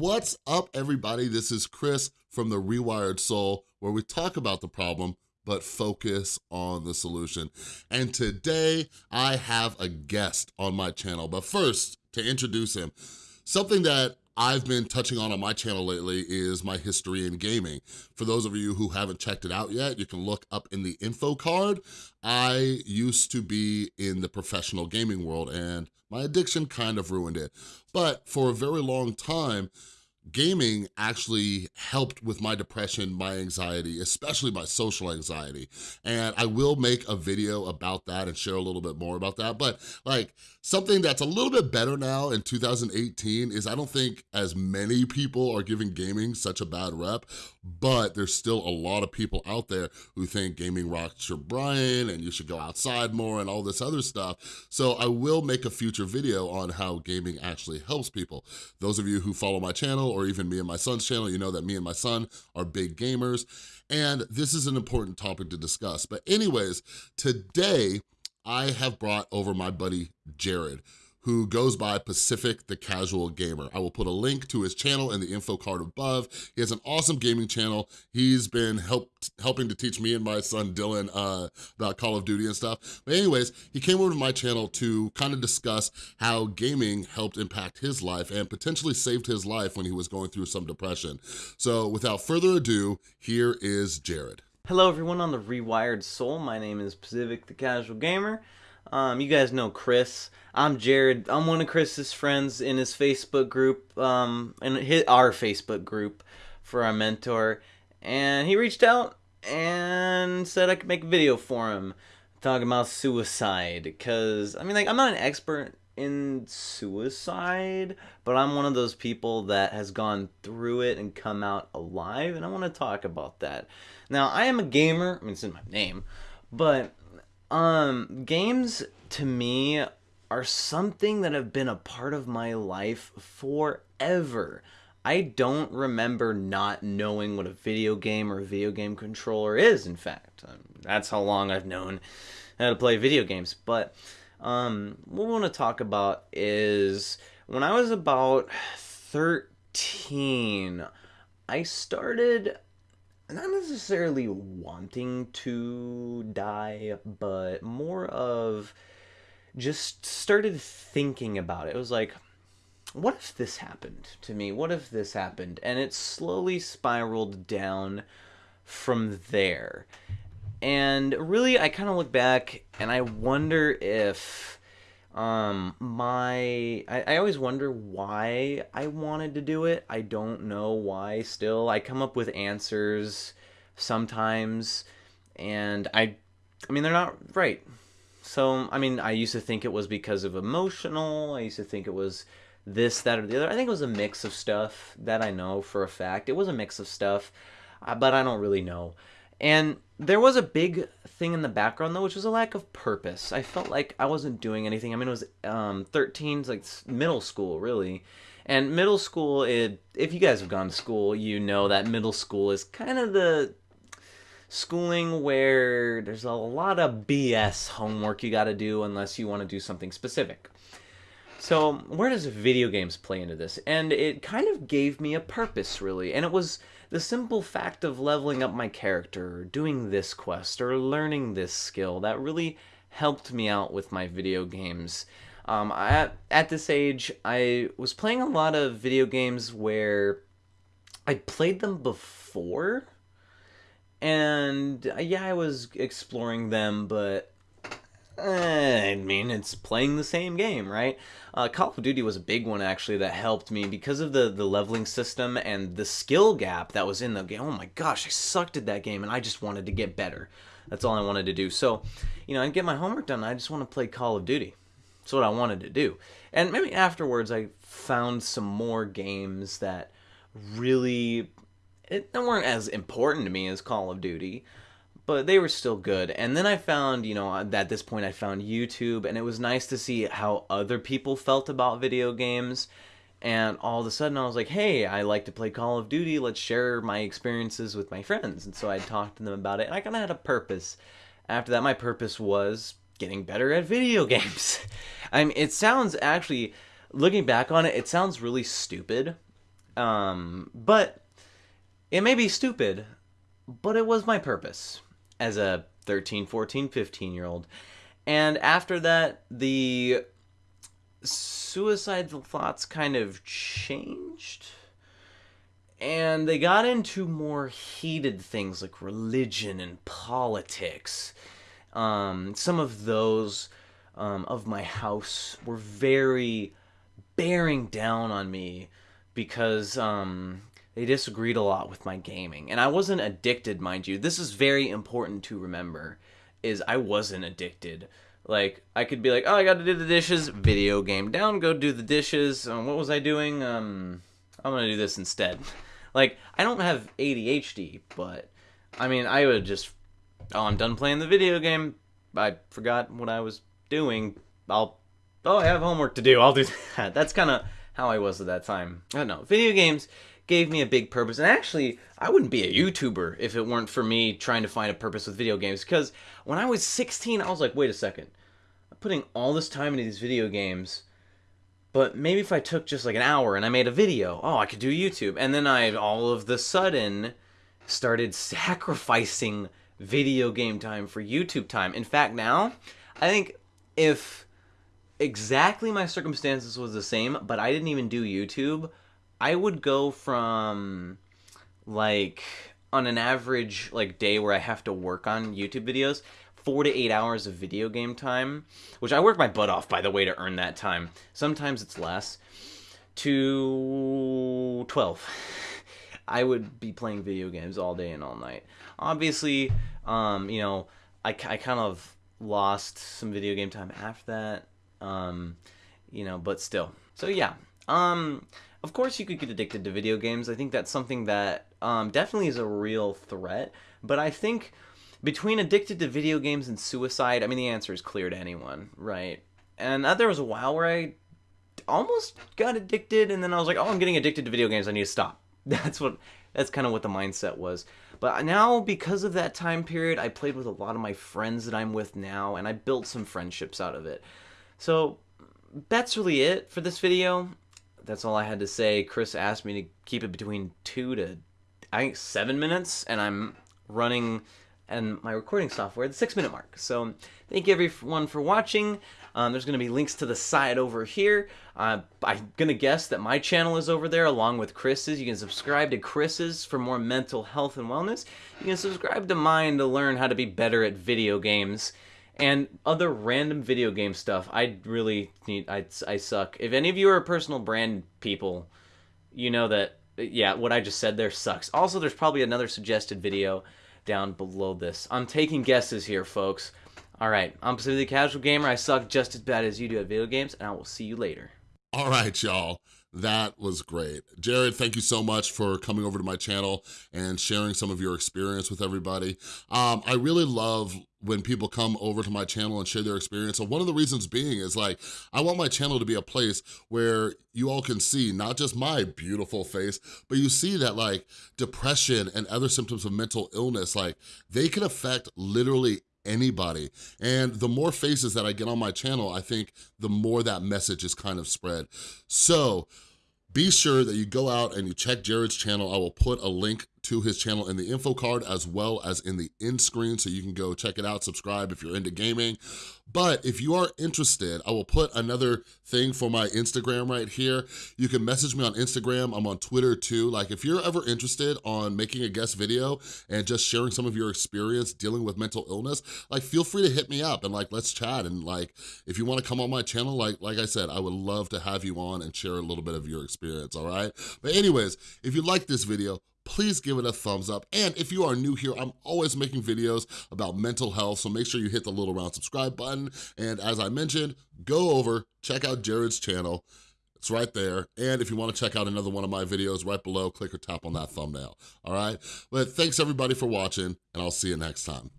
What's up, everybody? This is Chris from The Rewired Soul, where we talk about the problem, but focus on the solution. And today, I have a guest on my channel. But first, to introduce him, something that I've been touching on on my channel lately is my history in gaming. For those of you who haven't checked it out yet, you can look up in the info card. I used to be in the professional gaming world and my addiction kind of ruined it. But for a very long time, gaming actually helped with my depression, my anxiety, especially my social anxiety. And I will make a video about that and share a little bit more about that. But like something that's a little bit better now in 2018 is I don't think as many people are giving gaming such a bad rep, but there's still a lot of people out there who think gaming rocks your brain and you should go outside more and all this other stuff. So I will make a future video on how gaming actually helps people. Those of you who follow my channel or even me and my son's channel, you know that me and my son are big gamers. And this is an important topic to discuss. But anyways, today I have brought over my buddy Jared, who goes by Pacific the Casual Gamer. I will put a link to his channel in the info card above. He has an awesome gaming channel. He's been helped, helping to teach me and my son Dylan uh, about Call of Duty and stuff. But anyways, he came over to my channel to kind of discuss how gaming helped impact his life and potentially saved his life when he was going through some depression. So without further ado, here is Jared. Hello everyone on the Rewired Soul. My name is Pacific the Casual Gamer. Um, you guys know Chris. I'm Jared. I'm one of Chris's friends in his Facebook group, um, in his, our Facebook group for our mentor. And he reached out and said I could make a video for him talking about suicide. Because, I mean, like, I'm not an expert in suicide, but I'm one of those people that has gone through it and come out alive, and I want to talk about that. Now, I am a gamer. I mean, it's in my name, but um, games to me are something that have been a part of my life forever. I don't remember not knowing what a video game or a video game controller is, in fact. Um, that's how long I've known how to play video games. But um, what we want to talk about is when I was about 13, I started not necessarily wanting to die, but more of just started thinking about it. It was like, what if this happened to me? What if this happened? And it slowly spiraled down from there. And really, I kind of look back and I wonder if um my I, I always wonder why i wanted to do it. I don't know why still. I come up with answers sometimes and i i mean they're not right. So i mean i used to think it was because of emotional. I used to think it was this that or the other. I think it was a mix of stuff that i know for a fact. It was a mix of stuff uh, but i don't really know and there was a big thing in the background though, which was a lack of purpose. I felt like I wasn't doing anything. I mean, it was um, 13, like middle school, really. And middle school, it, if you guys have gone to school, you know that middle school is kind of the schooling where there's a lot of BS homework you got to do unless you want to do something specific. So, where does video games play into this? And it kind of gave me a purpose, really. And it was the simple fact of leveling up my character, or doing this quest, or learning this skill that really helped me out with my video games. Um, I, at this age, I was playing a lot of video games where I played them before, and uh, yeah, I was exploring them, but I mean, it's playing the same game, right? Uh, Call of Duty was a big one actually that helped me because of the the leveling system and the skill gap that was in the game. Oh my gosh, I sucked at that game and I just wanted to get better. That's all I wanted to do. So, you know, I get my homework done. I just want to play Call of Duty. That's what I wanted to do. And maybe afterwards, I found some more games that really it, weren't as important to me as Call of Duty but they were still good. And then I found, you know, at this point I found YouTube, and it was nice to see how other people felt about video games. And all of a sudden I was like, hey, I like to play Call of Duty, let's share my experiences with my friends. And so I talked to them about it, and I kind of had a purpose. After that, my purpose was getting better at video games. I mean, it sounds actually, looking back on it, it sounds really stupid Um, but it may be stupid, but it was my purpose as a 13, 14, 15 year old. And after that, the suicidal thoughts kind of changed. And they got into more heated things like religion and politics. Um, some of those um, of my house were very bearing down on me because um, they disagreed a lot with my gaming. And I wasn't addicted, mind you. This is very important to remember is I wasn't addicted. Like I could be like, "Oh, I got to do the dishes." Video game down, go do the dishes. Um, what was I doing? Um, I'm gonna do this instead. Like I don't have ADHD, but I mean, I would just, oh, I'm done playing the video game. I forgot what I was doing. I'll, oh, I have homework to do. I'll do that. That's kind of how I was at that time. I don't know. Video games gave me a big purpose. And actually, I wouldn't be a YouTuber if it weren't for me trying to find a purpose with video games. Because when I was 16, I was like, wait a second. I'm putting all this time into these video games. But maybe if I took just like an hour and I made a video, oh, I could do YouTube. And then I all of the sudden started sacrificing video game time for YouTube time. In fact, now, I think if exactly my circumstances was the same, but I didn't even do YouTube, I would go from like on an average like day where I have to work on YouTube videos, four to eight hours of video game time, which I work my butt off by the way to earn that time. Sometimes it's less. To twelve. I would be playing video games all day and all night. Obviously, um, you know, I, I kind of lost some video game time after that. Um, you know, but still. So yeah. Um, of course you could get addicted to video games. I think that's something that um, definitely is a real threat. But I think between addicted to video games and suicide, I mean, the answer is clear to anyone, right? And uh, there was a while where I almost got addicted, and then I was like, oh, I'm getting addicted to video games. I need to stop. That's what. That's kind of what the mindset was. But now, because of that time period, I played with a lot of my friends that I'm with now, and I built some friendships out of it. So that's really it for this video that's all I had to say. Chris asked me to keep it between two to, I think, seven minutes, and I'm running and my recording software the six minute mark. So thank you everyone for watching. Um, there's going to be links to the side over here. Uh, I'm going to guess that my channel is over there along with Chris's. You can subscribe to Chris's for more mental health and wellness. You can subscribe to mine to learn how to be better at video games and other random video game stuff. I really need. I I suck. If any of you are personal brand people, you know that yeah, what I just said there sucks. Also, there's probably another suggested video down below this. I'm taking guesses here, folks. All right, I'm Pacific Casual Gamer. I suck just as bad as you do at video games, and I will see you later. All right, y'all. That was great. Jared, thank you so much for coming over to my channel and sharing some of your experience with everybody. Um, I really love when people come over to my channel and share their experience. So one of the reasons being is like, I want my channel to be a place where you all can see not just my beautiful face, but you see that like depression and other symptoms of mental illness, like they can affect literally anybody. And the more faces that I get on my channel, I think the more that message is kind of spread. So be sure that you go out and you check Jared's channel. I will put a link to his channel in the info card as well as in the end screen so you can go check it out, subscribe if you're into gaming. But if you are interested, I will put another thing for my Instagram right here. You can message me on Instagram, I'm on Twitter too. Like if you're ever interested on making a guest video and just sharing some of your experience dealing with mental illness, like feel free to hit me up and like let's chat and like if you wanna come on my channel, like, like I said, I would love to have you on and share a little bit of your experience, all right? But anyways, if you like this video, please give it a thumbs up. And if you are new here, I'm always making videos about mental health, so make sure you hit the little round subscribe button. And as I mentioned, go over, check out Jared's channel. It's right there. And if you wanna check out another one of my videos right below, click or tap on that thumbnail, all right? But thanks everybody for watching, and I'll see you next time.